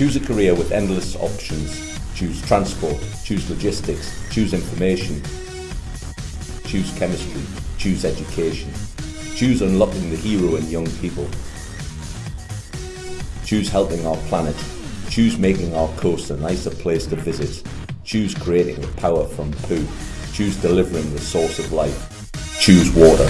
Choose a career with endless options. Choose transport, choose logistics, choose information, choose chemistry, choose education. Choose unlocking the hero in young people. Choose helping our planet. Choose making our coast a nicer place to visit. Choose creating the power from poo. Choose delivering the source of life. Choose water.